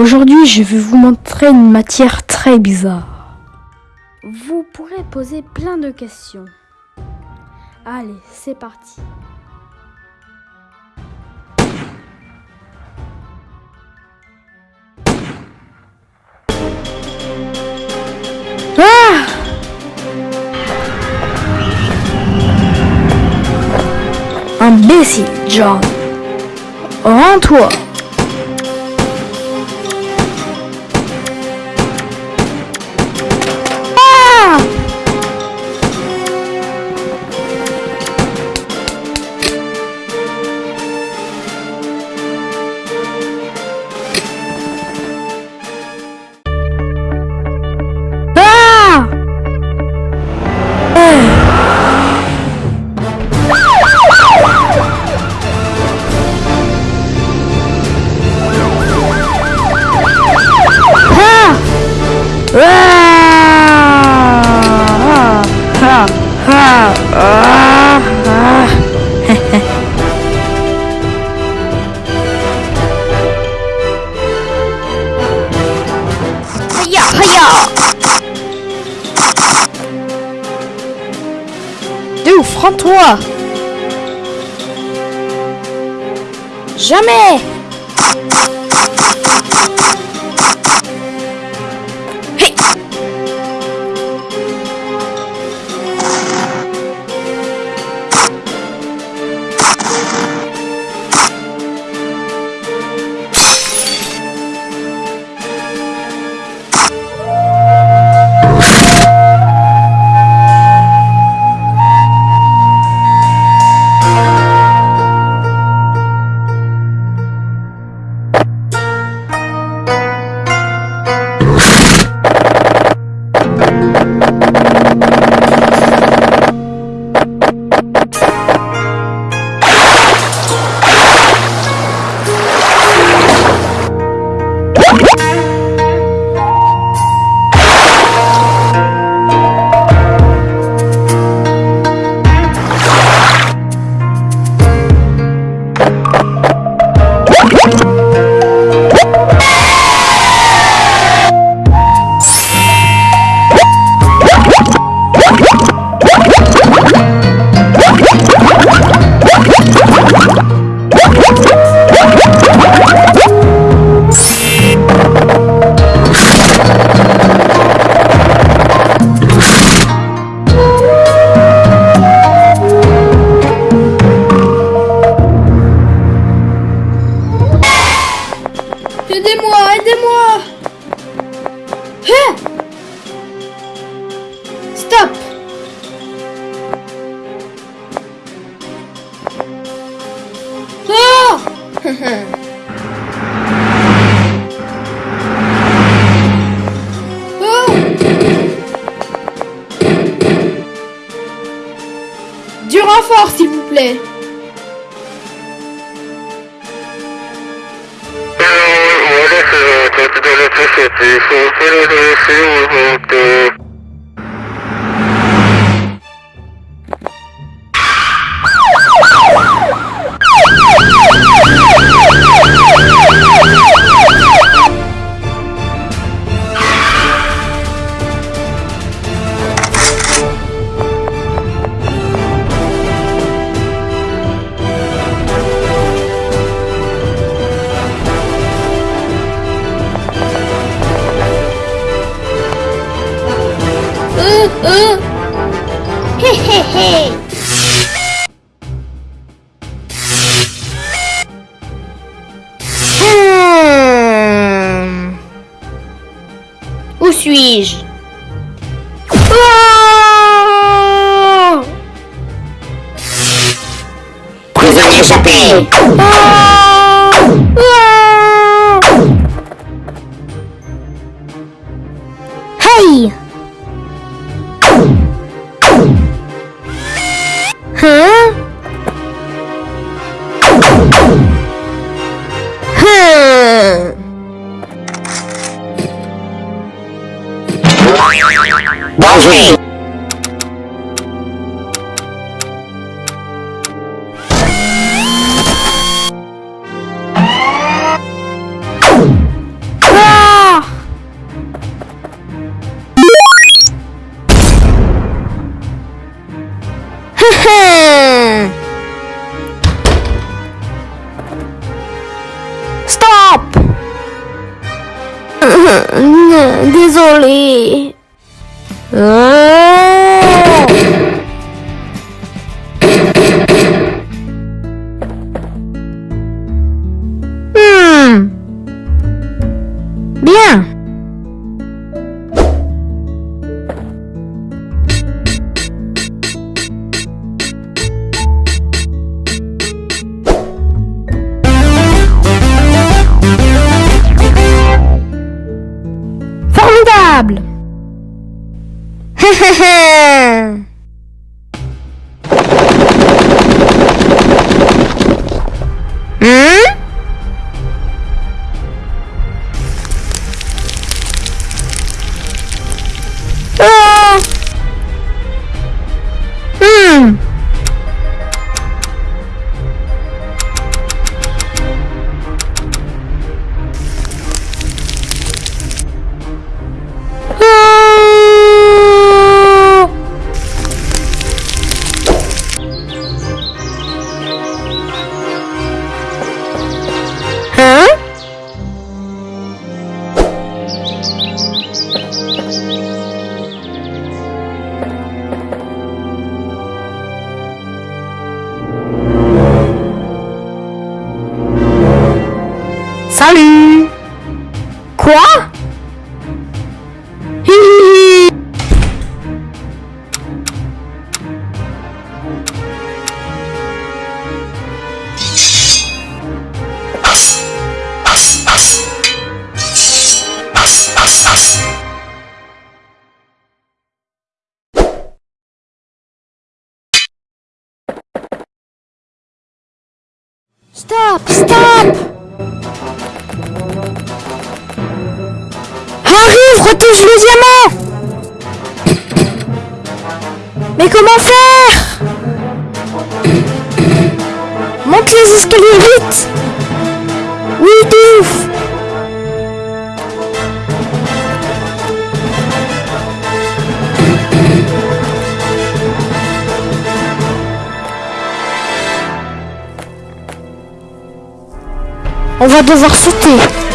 Aujourd'hui, je vais vous montrer une matière très bizarre. Vous pourrez poser plein de questions. Allez, c'est parti. Ah Imbécile, John. Rends-toi. D'où franc-toi Jamais Oh Du renfort, s'il vous plaît. Hey! Huh? Huh. Bowser! Hey! 嘿嘿嘿 Quoi Stop! Stop! Diamant Mais comment faire Monte les escaliers vite Oui, de ouf On va devoir sauter.